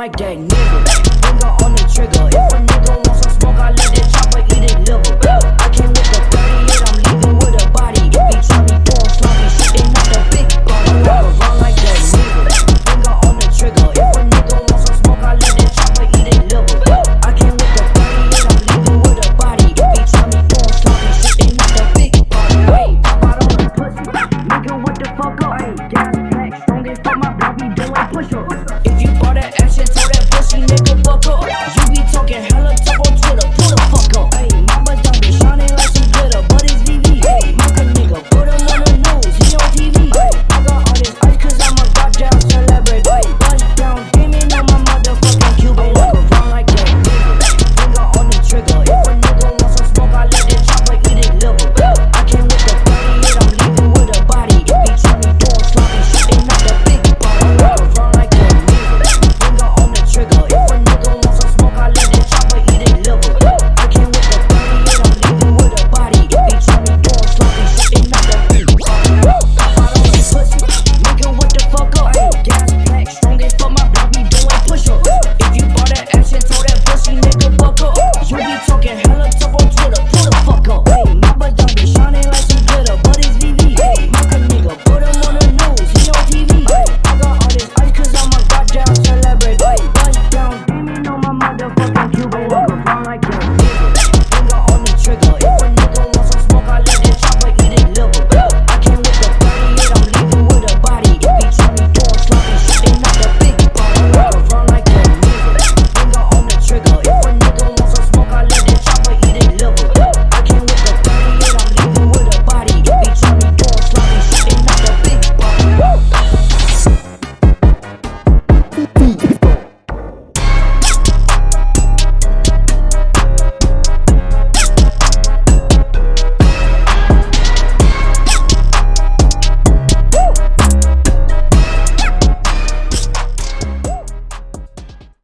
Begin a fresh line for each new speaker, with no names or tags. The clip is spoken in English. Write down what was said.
My that.